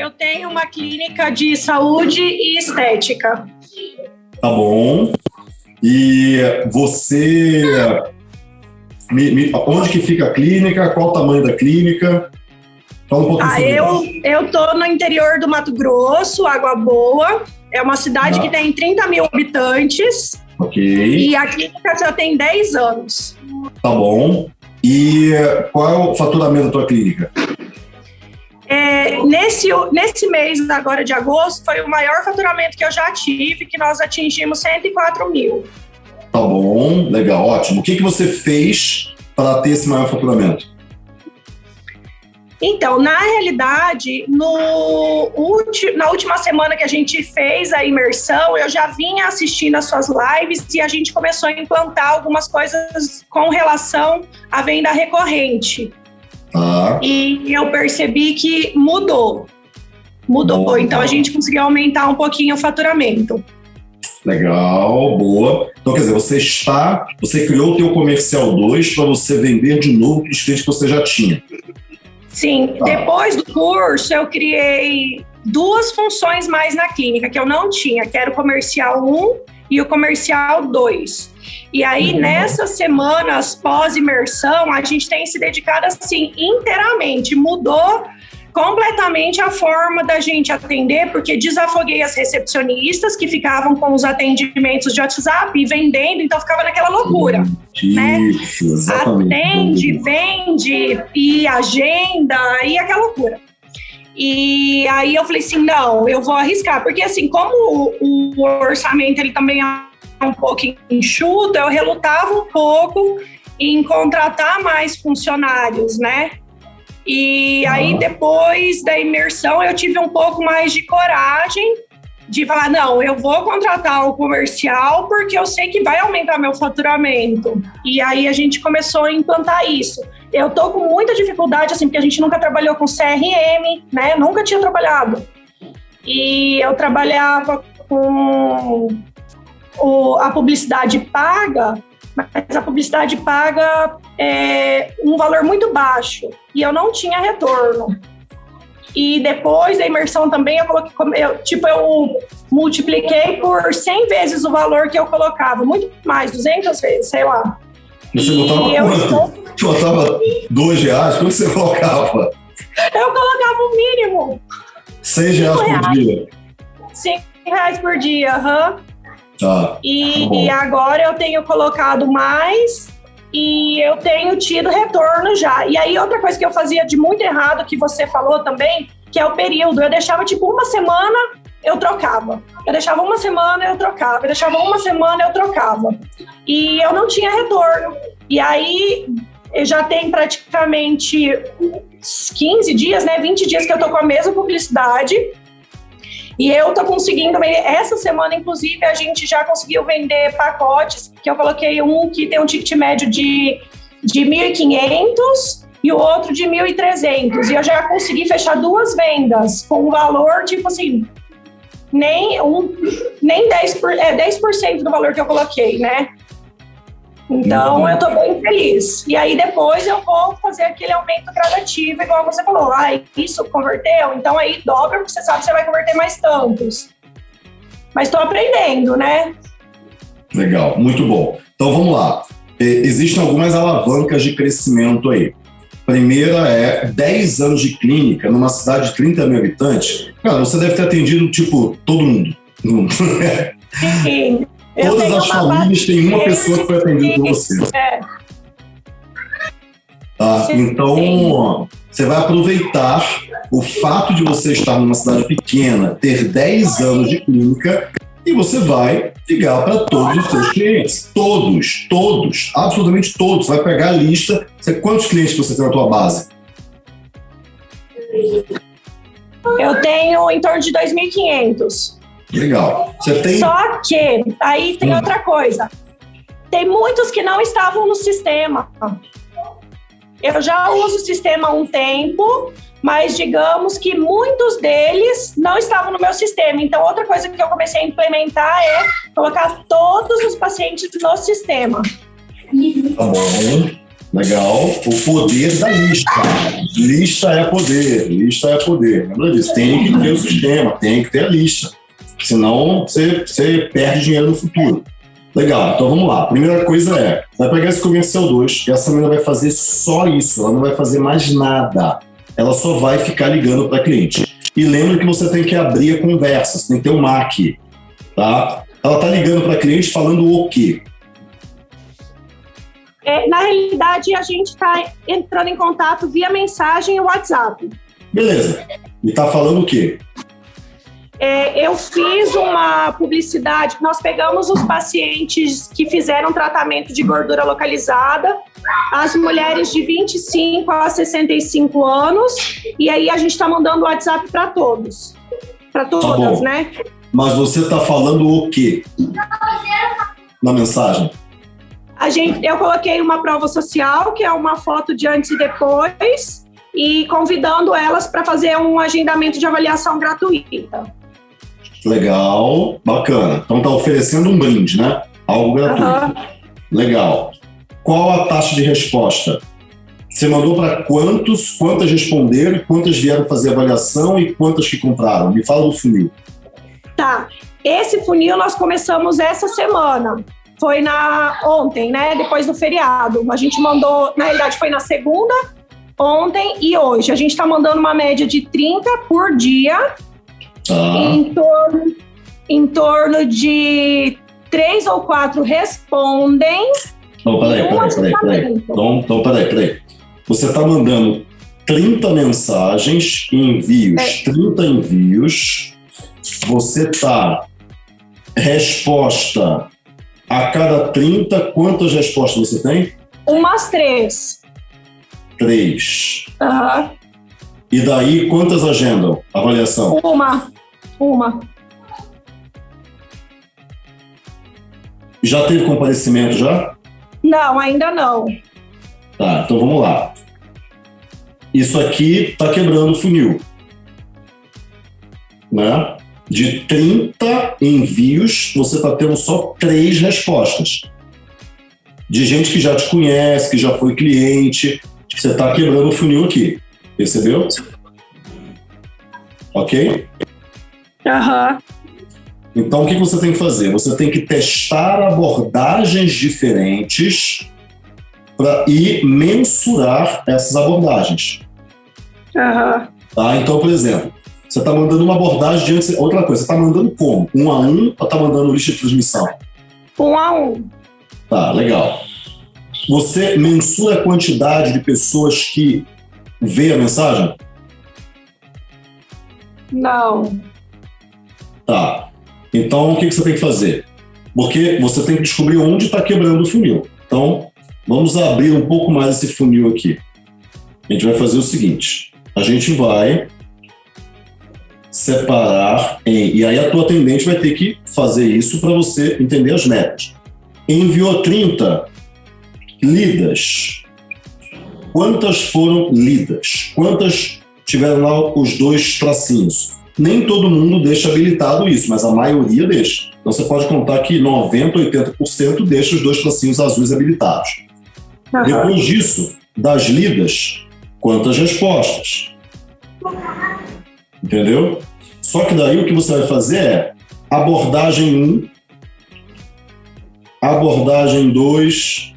Eu tenho uma clínica de saúde e estética. Tá bom. E você. Me, me, onde que fica a clínica? Qual o tamanho da clínica? Fala um pouquinho ah, eu, eu tô no interior do Mato Grosso, Água Boa. É uma cidade ah. que tem 30 mil habitantes. Ok. E a clínica já tem 10 anos. Tá bom. E qual é o faturamento da tua clínica? É, nesse, nesse mês agora de agosto foi o maior faturamento que eu já tive, que nós atingimos 104 mil. Tá bom, legal, ótimo. O que, que você fez para ter esse maior faturamento? Então, na realidade, no na última semana que a gente fez a imersão, eu já vinha assistindo as suas lives e a gente começou a implantar algumas coisas com relação à venda recorrente. Ah. E eu percebi que mudou. Mudou. Boa. Então a gente conseguiu aumentar um pouquinho o faturamento. Legal, boa. Então, quer dizer, você está, você criou o teu comercial 2 para você vender de novo os clientes que você já tinha. Sim, tá. depois do curso eu criei duas funções mais na clínica que eu não tinha, que era o comercial 1 e o comercial 2. E aí, uhum. nessas semanas pós-imersão, a gente tem se dedicado assim inteiramente, mudou completamente a forma da gente atender, porque desafoguei as recepcionistas que ficavam com os atendimentos de WhatsApp e vendendo, então ficava naquela loucura. Isso, né? exatamente. Atende, vende e agenda e aquela loucura. E aí eu falei assim, não, eu vou arriscar, porque assim, como o, o orçamento ele também é um pouco enxuto, eu relutava um pouco em contratar mais funcionários, né? E aí, depois da imersão, eu tive um pouco mais de coragem de falar: não, eu vou contratar o comercial porque eu sei que vai aumentar meu faturamento. E aí a gente começou a implantar isso. Eu tô com muita dificuldade, assim, porque a gente nunca trabalhou com CRM, né? Nunca tinha trabalhado. E eu trabalhava com o, a publicidade paga, mas a publicidade paga é um valor muito baixo e eu não tinha retorno. E depois da imersão também eu coloquei, eu, tipo, eu multipliquei por 100 vezes o valor que eu colocava, muito mais, 200 vezes, sei lá. Você botava e quanto? Estou... Você botava dois reais? Quanto você colocava? Eu colocava o mínimo. Seis reais, reais por dia? Cinco reais por dia, aham. Uhum. Tá. E, tá e agora eu tenho colocado mais e eu tenho tido retorno já. E aí, outra coisa que eu fazia de muito errado, que você falou também, que é o período. Eu deixava tipo uma semana, eu trocava. Eu deixava uma semana, eu trocava. Eu deixava uma semana, eu trocava. E eu não tinha retorno. E aí, já tem praticamente 15 dias, né? 20 dias que eu tô com a mesma publicidade. E eu tô conseguindo, essa semana, inclusive, a gente já conseguiu vender pacotes, que eu coloquei um que tem um ticket médio de, de 1.500 e o outro de 1.300. E eu já consegui fechar duas vendas com um valor, tipo assim, nem, um, nem 10%, por, é, 10 do valor que eu coloquei, né? Então, eu estou bem feliz. E aí, depois eu vou fazer aquele aumento gradativo, igual você falou. Ah, isso converteu? Então, aí dobra, porque você sabe que você vai converter mais tantos. Mas estou aprendendo, né? Legal, muito bom. Então, vamos lá. Existem algumas alavancas de crescimento aí. Primeira é 10 anos de clínica numa cidade de 30 mil habitantes. Cara, você deve ter atendido, tipo, todo mundo. Sim. Todas as famílias têm uma pessoa que foi atendida por você. É. Tá? Então, você vai aproveitar o fato de você estar numa cidade pequena, ter 10 anos de clínica, e você vai ligar para todos os seus clientes. Todos, todos, absolutamente todos. Você vai pegar a lista. Você, quantos clientes você tem na tua base? Eu tenho em torno de 2.500. Legal. Você tem... Só que aí tem hum. outra coisa. Tem muitos que não estavam no sistema. Eu já uso o sistema há um tempo, mas digamos que muitos deles não estavam no meu sistema. Então, outra coisa que eu comecei a implementar é colocar todos os pacientes no sistema. Tá bom. Legal. O poder da lista. Lista é poder, lista é poder. Lembra disso? Tem que ter o sistema, tem que ter a lista. Senão você, você perde dinheiro no futuro. Legal, então vamos lá. Primeira coisa é, vai pegar esse comercial 2 e essa menina vai fazer só isso, ela não vai fazer mais nada. Ela só vai ficar ligando para cliente. E lembra que você tem que abrir a conversa, você tem que ter um MAC, tá? Ela tá ligando para cliente falando o quê? É, na realidade, a gente está entrando em contato via mensagem e WhatsApp. Beleza. E tá falando o quê? É, eu fiz uma publicidade, nós pegamos os pacientes que fizeram tratamento de gordura localizada, as mulheres de 25 a 65 anos, e aí a gente está mandando o WhatsApp para todos. Para tá todas, tá né? Mas você está falando o quê? Na mensagem? A gente, eu coloquei uma prova social, que é uma foto de antes e depois, e convidando elas para fazer um agendamento de avaliação gratuita. Legal, bacana. Então tá oferecendo um brinde, né? Algo gratuito. Uhum. Legal. Qual a taxa de resposta? Você mandou para quantos, quantas responderam, quantas vieram fazer avaliação e quantas que compraram? Me fala do funil. Tá. Esse funil nós começamos essa semana. Foi na ontem, né? Depois do feriado. A gente mandou, na realidade, foi na segunda, ontem e hoje. A gente está mandando uma média de 30 por dia Tá. Em, torno, em torno de três ou quatro respondem. Então, peraí, peraí, peraí, peraí. Então, então, peraí, peraí. Você está mandando 30 mensagens, envios, é. 30 envios. Você está resposta a cada 30, quantas respostas você tem? Umas três. Três. Aham. Uhum. E daí, quantas agendam? Avaliação? Uma. Uma. Já teve comparecimento já? Não, ainda não. Tá, então vamos lá. Isso aqui está quebrando o funil. Né? De 30 envios, você está tendo só três respostas. De gente que já te conhece, que já foi cliente. Você está quebrando o funil aqui. Percebeu? Ok? Uhum. Então, o que você tem que fazer? Você tem que testar abordagens diferentes para ir mensurar essas abordagens. Uhum. Tá? Então, por exemplo, você está mandando uma abordagem diante. Outra coisa, você está mandando como? Um a um ou está mandando lista de transmissão? Um a um. Tá, legal. Você mensura a quantidade de pessoas que vê a mensagem? Não. Tá. Então, o que, que você tem que fazer? Porque você tem que descobrir onde está quebrando o funil. Então, vamos abrir um pouco mais esse funil aqui. A gente vai fazer o seguinte: a gente vai separar em. E aí a tua atendente vai ter que fazer isso para você entender as metas. Enviou 30 lidas. Quantas foram lidas? Quantas tiveram lá os dois tracinhos? Nem todo mundo deixa habilitado isso, mas a maioria deixa. Então você pode contar que 90%, 80% deixa os dois tracinhos azuis habilitados. Uhum. Depois disso, das lidas, quantas respostas? Entendeu? Só que daí o que você vai fazer é abordagem 1, abordagem 2,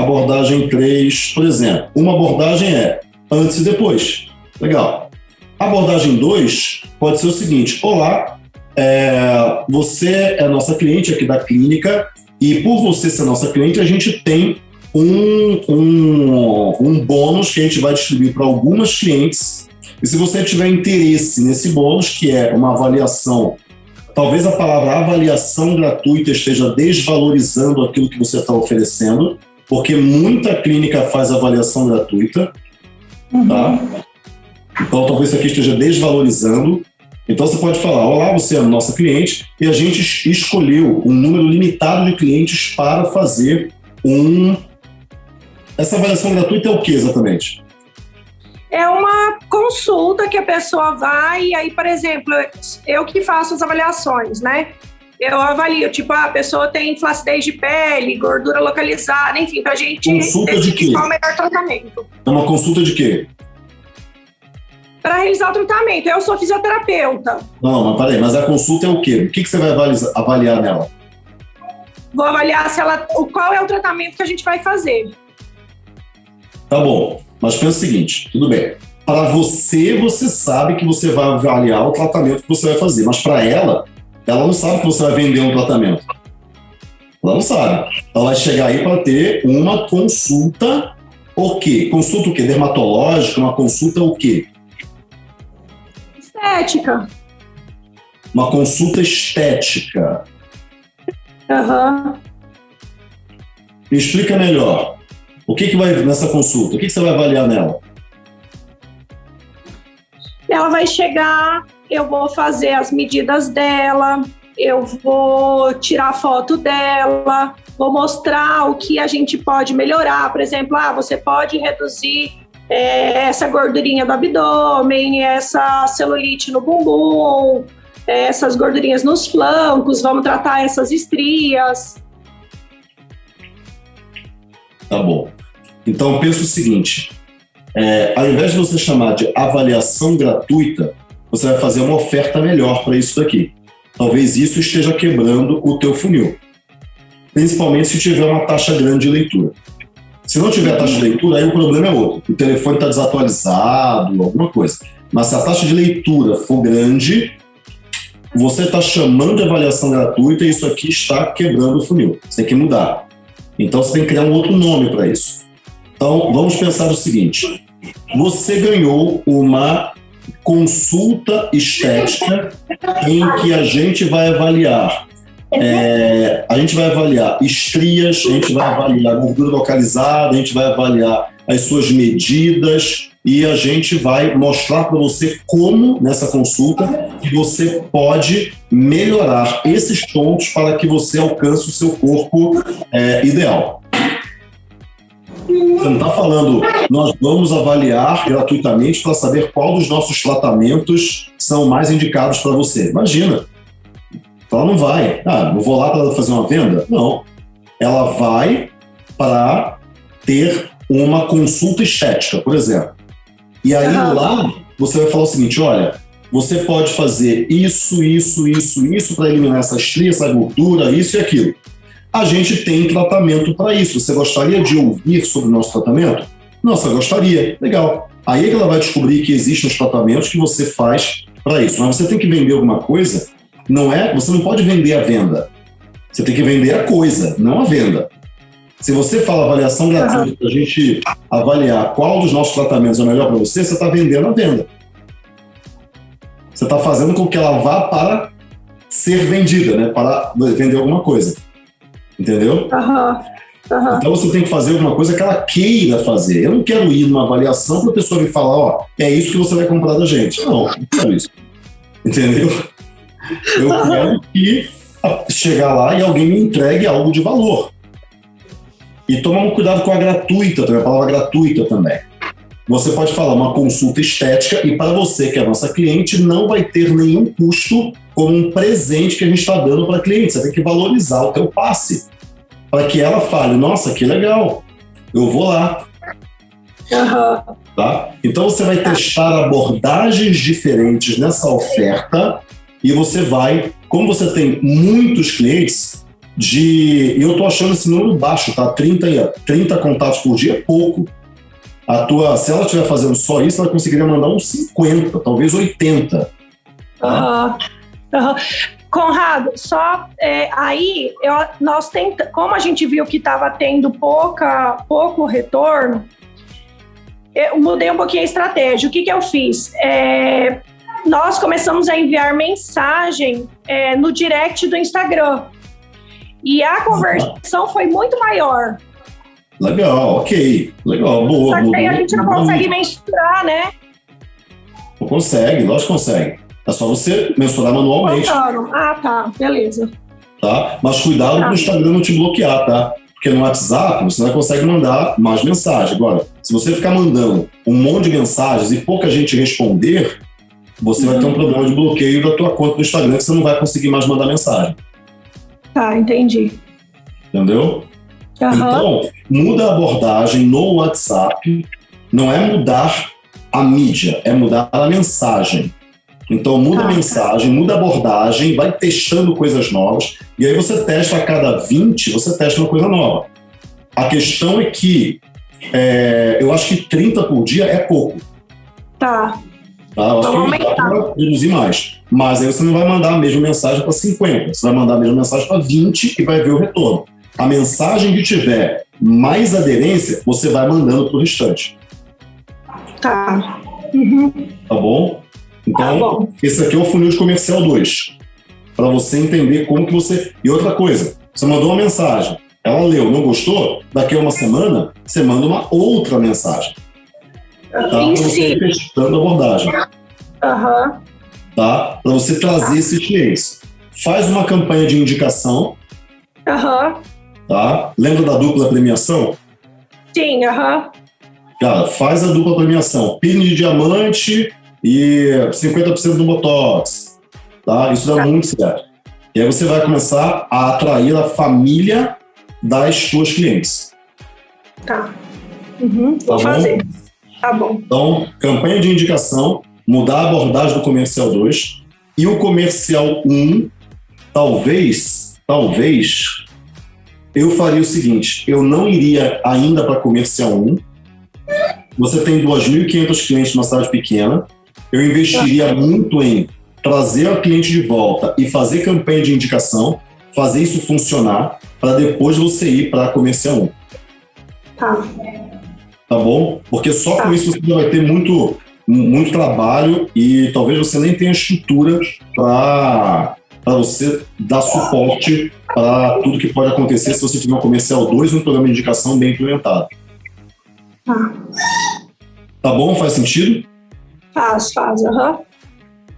abordagem 3. Por exemplo, uma abordagem é antes e depois. Legal. Abordagem 2 pode ser o seguinte: Olá, é, você é nossa cliente aqui da clínica e por você ser nossa cliente, a gente tem um, um, um bônus que a gente vai distribuir para algumas clientes. E se você tiver interesse nesse bônus, que é uma avaliação, talvez a palavra avaliação gratuita esteja desvalorizando aquilo que você está oferecendo, porque muita clínica faz avaliação gratuita, uhum. tá? Então, talvez isso aqui esteja desvalorizando. Então, você pode falar: Olá, você é nossa cliente, e a gente escolheu um número limitado de clientes para fazer um. Essa avaliação gratuita é o que exatamente? É uma consulta que a pessoa vai, e aí, por exemplo, eu que faço as avaliações, né? Eu avalio, tipo, ah, a pessoa tem flacidez de pele, gordura localizada, enfim, pra gente Consulta de quê? qual o melhor tratamento. É uma consulta de quê? Para realizar o tratamento, eu sou fisioterapeuta. Não, mas peraí, mas a consulta é o quê? O que, que você vai avaliar, avaliar nela? Vou avaliar se ela, qual é o tratamento que a gente vai fazer. Tá bom, mas pensa o seguinte, tudo bem. Para você, você sabe que você vai avaliar o tratamento que você vai fazer, mas para ela, ela não sabe que você vai vender um tratamento. Ela não sabe. Ela vai chegar aí para ter uma consulta o quê? Consulta o quê? Dermatológica? Uma consulta o quê? Estética. Uma consulta estética. Aham. Me explica melhor. O que, que vai nessa consulta? O que, que você vai avaliar nela? Ela vai chegar, eu vou fazer as medidas dela, eu vou tirar foto dela, vou mostrar o que a gente pode melhorar. Por exemplo, ah, você pode reduzir é, essa gordurinha do abdômen, essa celulite no bumbum, é, essas gordurinhas nos flancos, vamos tratar essas estrias. Tá bom. Então pensa o seguinte: é, ao invés de você chamar de avaliação gratuita, você vai fazer uma oferta melhor para isso daqui. Talvez isso esteja quebrando o teu funil. Principalmente se tiver uma taxa grande de leitura. Se não tiver taxa de leitura, aí o problema é outro. O telefone está desatualizado, alguma coisa. Mas se a taxa de leitura for grande, você está chamando de avaliação gratuita e isso aqui está quebrando o funil. Você tem que mudar. Então você tem que criar um outro nome para isso. Então vamos pensar o seguinte: você ganhou uma consulta estética em que a gente vai avaliar. É, a gente vai avaliar estrias, a gente vai avaliar gordura localizada, a gente vai avaliar as suas medidas e a gente vai mostrar para você como, nessa consulta, que você pode melhorar esses pontos para que você alcance o seu corpo é, ideal. Você não está falando, nós vamos avaliar gratuitamente para saber qual dos nossos tratamentos são mais indicados para você. Imagina. Ela não vai. Ah, eu vou lá para fazer uma venda? Não. Ela vai para ter uma consulta estética, por exemplo. E aí uhum. lá você vai falar o seguinte: olha, você pode fazer isso, isso, isso, isso para eliminar essa estria, essa gordura, isso e aquilo a gente tem tratamento para isso. Você gostaria de ouvir sobre o nosso tratamento? Nossa, gostaria. Legal. Aí é que ela vai descobrir que existem os tratamentos que você faz para isso. Mas você tem que vender alguma coisa, não é? Você não pode vender a venda. Você tem que vender a coisa, não a venda. Se você fala avaliação gratuita para a gente avaliar qual dos nossos tratamentos é melhor para você, você está vendendo a venda. Você está fazendo com que ela vá para ser vendida, né? para vender alguma coisa. Entendeu? Uhum. Uhum. Então você tem que fazer alguma coisa que ela queira fazer. Eu não quero ir numa avaliação para a pessoa me falar, ó, é isso que você vai comprar da gente. Não, não quero isso. Entendeu? Eu uhum. quero que chegar lá e alguém me entregue algo de valor. E tomar um cuidado com a gratuita, também, a palavra gratuita também. Você pode falar uma consulta estética e para você que é nossa cliente não vai ter nenhum custo como um presente que a gente está dando para a cliente. Você tem que valorizar o teu passe para que ela fale, nossa, que legal, eu vou lá. Uhum. Tá? Então você vai testar abordagens diferentes nessa oferta e você vai, como você tem muitos clientes, de. E eu estou achando esse número baixo, tá? 30, 30 contatos por dia é pouco. A tua, se ela estiver fazendo só isso, ela conseguiria mandar uns 50, talvez 80. Tá? Uhum. Uhum. Conrado, só é, aí eu, nós tenta, como a gente viu que estava tendo pouca, pouco retorno, eu mudei um pouquinho a estratégia. O que, que eu fiz? É, nós começamos a enviar mensagem é, no direct do Instagram. E a conversão foi muito maior. Legal, ok. Legal, boa. Só que aí a gente não consegue mensurar, né? Não consegue, lógico que consegue. É só você mensurar manualmente. Ah, tá. Beleza. Tá? Mas cuidado tá. o Instagram não te bloquear, tá? Porque no WhatsApp você não consegue mandar mais mensagem. Agora, se você ficar mandando um monte de mensagens e pouca gente responder, você uhum. vai ter um problema de bloqueio da tua conta do Instagram que você não vai conseguir mais mandar mensagem. Tá, entendi. Entendeu? Aham. Então, muda a abordagem no WhatsApp. Não é mudar a mídia, é mudar a mensagem. Então, muda a Tá. mensagem, muda a abordagem, vai testando coisas novas. E aí você testa a cada 20, você testa uma coisa nova. A questão é que é, eu acho que 30 por dia é pouco. Tá. Tá? Eu acho Vamos que dá aumentar. reduzir mais. Mas aí você não vai mandar a mesma mensagem para 50, você vai mandar a mesma mensagem para 20 e vai ver o retorno. A mensagem que tiver mais aderência, você vai mandando para o restante. Tá. Uhum. Tá bom? Então, Tá bom. esse aqui é o funil de comercial 2. Para você entender como que você. E outra coisa, você mandou uma mensagem, ela leu, não gostou? Daqui a uma semana, você manda uma outra mensagem. Tá? Para você testando a abordagem. Aham. Tá? Para você trazer esses clientes. Faz uma campanha de indicação, Aham. Tá? Lembra da dupla premiação? Sim, aham. Cara, faz a dupla premiação. Pin de diamante e 50% do Botox. Tá? Isso dá Tá. muito certo. E aí você vai começar a atrair a família das suas clientes. Tá. Uhum. Tá Vou bom? fazer. Tá bom. Então, campanha de indicação, mudar a abordagem do comercial 2 e o comercial 1, talvez, talvez, eu faria o seguinte, eu não iria ainda para comercial 1. Você tem 2.500 clientes numa cidade pequena. Eu investiria muito em trazer o cliente de volta e fazer campanha de indicação, fazer isso funcionar, para depois você ir para comercial 1 Tá. tá bom? Porque só com Tá. isso você vai ter muito, muito trabalho e talvez você nem tenha estrutura para você dar suporte para tudo que pode acontecer se você tiver um comercial 2 e um programa de indicação bem implementado. Tá. Tá bom? Faz sentido? Faz, faz. Aham.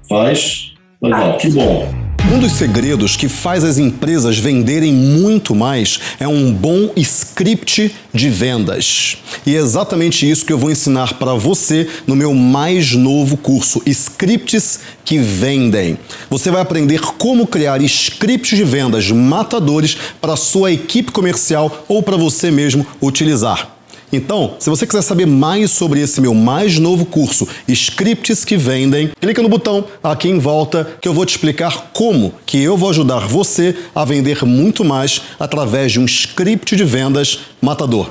Faz. Legal, Faz. que bom. Um dos segredos que faz as empresas venderem muito mais é um bom script de vendas. E é exatamente isso que eu vou ensinar para você no meu mais novo curso, Scripts que Vendem. Você vai aprender como criar scripts de vendas matadores para sua equipe comercial ou para você mesmo utilizar. Então, se você quiser saber mais sobre esse meu mais novo curso, Scripts que Vendem, clica no botão aqui em volta que eu vou te explicar como que eu vou ajudar você a vender muito mais através de um script de vendas matador.